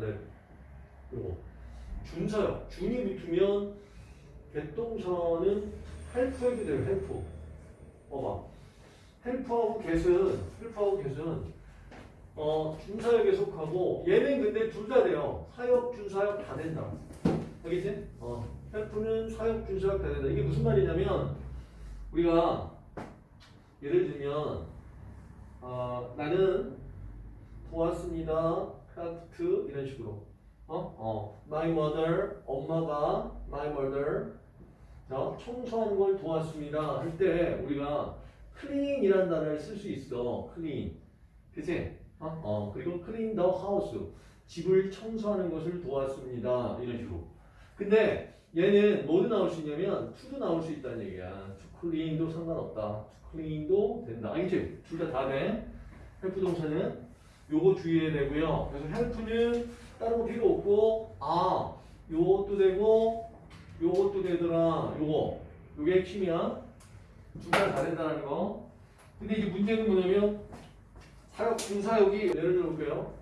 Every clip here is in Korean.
help. 요거. 준사역. 준이 붙으면 개동사는 help 해도 돼요. help. 봐봐. help하고 get은 help하고 get은 어 준사역에 속하고 얘는 근데 둘 다 돼요. 사역, 준사역 다 된다. 알겠지? 어. help는 사역, 준사역 다 된다. 이게 무슨 말이냐면 우리가 예를 들면 어, 나는 도왔습니다. 크라프트 이런 식으로 어? 어. My mother 엄마가 my mother 자 청소하는 걸 도왔습니다 할 때 우리가 clean이라는 단어를 쓸 수 있어 clean 그치? 어? 어. 그리고 clean the house 집을 청소하는 것을 도왔습니다 이런 식으로 근데 얘는 뭐도 나올 수 있냐면 to도 나올 수 있다는 얘기야 to clean도 상관없다 to clean도 된다 알겠지? 둘 다 다 돼. help 동사는 요거 주의해야 되고요. 그래서 help는 다른 거 필요 없고 아 요것도 되고 요것도 되더라. 요거 요게 핵심이야. 둘 다 다 된다는 거. 근데 이제 문제는 뭐냐면 사역 준사역이 예를 들어 볼게요.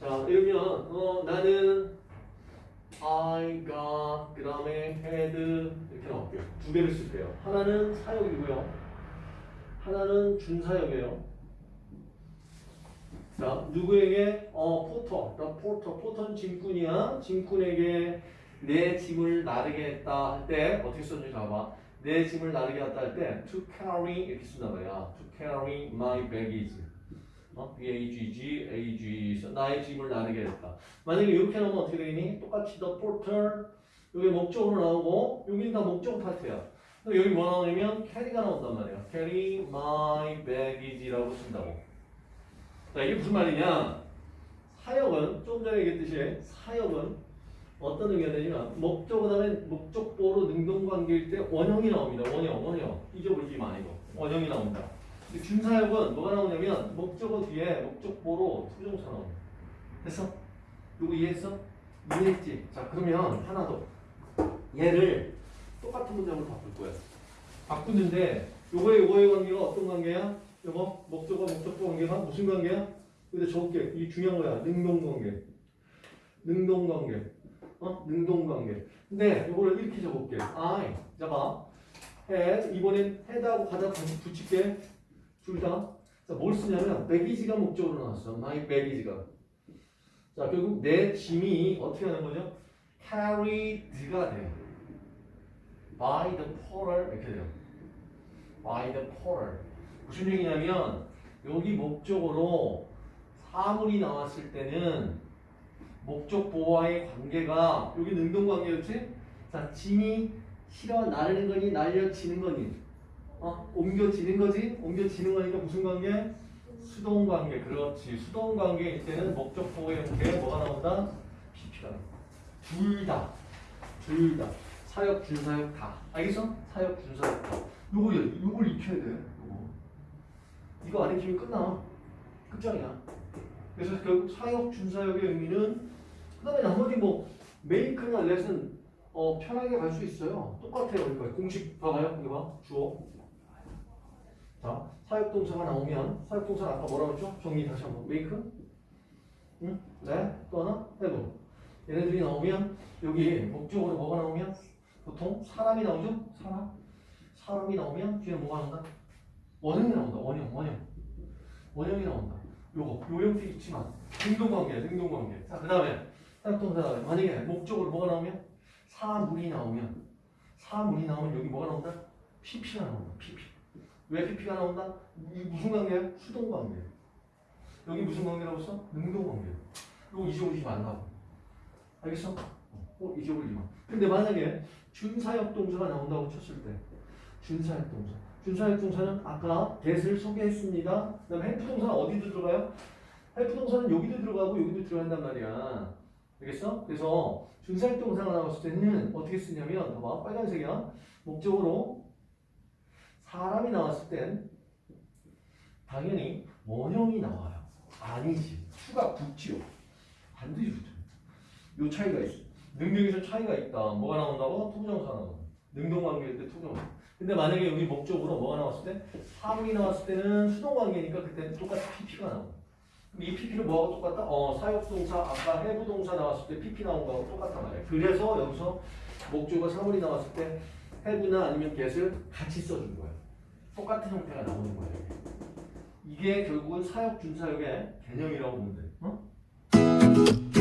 자 이러면 어 나는 I got 그 다음에 had 이렇게 나올게요. 두 개를 쓸게요. 하나는 사역이고요. 하나는 준사역이에요. 자, 누구에게? 어, 포터. 나 포터. 포터는 짐꾼이야. 짐꾼에게 내 짐을 나르게 했다 할 때 어떻게 썼는지 봐봐. 내 짐을 나르게 했다 할 때 to carry 이렇게 쓴단 말이야. to carry my baggage. 어? B-A-G-G, A-G. 나의 짐을 나르게 했다. 만약에 이렇게 나오면 어떻게 되니? 똑같이 the porter. 여기 목적으로 나오고 여기는 다 목적 파트야. 여기 뭐 나오냐면 carry가 나온단 말이야. carry my baggage라고 쓴다고. 자, 이게 무슨 말이냐? 사역은 좀 전에 얘기했듯이 사역은 어떤 의미가 되냐면 목적 그다음에 목적보로 능동관계일 때 원형이 나옵니다. 원형, 원형. 잊어버리지 마 이거. 원형이. 근데 준사역은 뭐가 나오냐면 목적어 뒤에 목적보로 투부정사 나옵니다. 됐어? 누구 이해했어? 이해했지? 자 그러면 하나 더. 얘를 똑같은 문장으로 바꿀 거야. 바꾸는데 요거의 요거의 관계가 어떤 관계야? 요거 목적어 목적보 관계가 무슨 관계야? 근데 적게 이 중요한 거야. 능동 관계. 능동 관계. 어? 능동 관계. 근데 요거를 이렇게 적을게. I. 잡아. had 이번엔 had하고 가다 다시 붙일게. 둘 다. 자, 뭘 쓰냐면 baggage가 목적으로 나왔어. my baggage가. 자, 결국 내 짐이 어떻게 하는 거죠? carried가 돼. by the porter 이렇게 돼요. by the porter. 무슨 얘기냐면 여기 목적으로 사물이 나왔을 때는 목적보와의 관계가 여기 능동 관계였지? 자, 짐이 실어 나르는 거니 날려지는 거니 어? 옮겨지는 거지? 옮겨지는 거니까 무슨 관계? 수동 관계 그렇지 수동 관계일 때는 목적 보호의 관계에 뭐가 나온다? PP가 둘 다 둘 다 사역 준사역 다 알겠어? 사역 준사역 다 요거 요걸 익혀야 돼 이거 안 익히면 끝나 끝장이야 그래서 결국 사역 준사역의 의미는 그 다음에 나머지 뭐 메이크나 렛은 어, 편하게 갈 수 있어요 똑같아요 그러니까 공식 봐봐요 이거 봐 주어 자, 사역 동사가 나오면 사역 동사 아까 뭐라고 했죠? 정리 다시 한번 메이크 응? 네? 또 하나? 해도 얘네들이 나오면 여기 목적으로 뭐가 나오면 보통 사람이 나오죠? 사람 사람이 나오면 뒤에 뭐가 나온다? 원형이 나온다 원형 원형 원형이 나온다 요거 요 형태 있지만 능동관계야 능동관계 자 그 다음에 사역동사 만약에 목적으로 뭐가 나오면 사물이 나오면 사물이 나오면 여기 뭐가 나온다? PP가 나온다 PP 왜 PP가 나온다? 이 무슨 관계야? 수동 관계. 여기 무슨 관계라고 써? 능동 관계. 이거 잊어버리지 말라고. 알겠어? 어, 잊어버리지 마. 근데 만약에 준사역 동사가 나온다고 쳤을 때, 준사역 동사. 준사역 동사는 아까 get을 소개했습니다. 그 다음에 help 동사는 어디도 들어가요? help 동사는 여기도 들어가고 여기도 들어간단 말이야. 알겠어? 그래서 준사역 동사가 나왔을 때는 어떻게 쓰냐면, 봐봐, 빨간색이야. 목적으로 사람이 나왔을 땐 당연히 원형이 나와요. 아니지. to가 붙지요. 반드시 붙죠. 요 차이가 있어. 능력에서 차이가 있다. 뭐가 나온다고? 투부정사 나온다. 능동관계일 때 투부정사. 근데 만약에 여기 목적으로 뭐가 나왔을 때? 사물이 나왔을 때는 수동관계니까 그때 똑같이 PP가 나온다. 이 PP는 뭐하고 똑같다? 어, 사역동사 아까 해부동사 나왔을 때 PP 나온 거하고 똑같단 말이야. 그래서 여기서 목적어 사물이 나왔을 때 have나 아니면 get을 같이 써준 거야. 똑같은 형태가 나오는 거야. 이게 결국은 사역 준사역의 개념이라고 보면 돼. 어?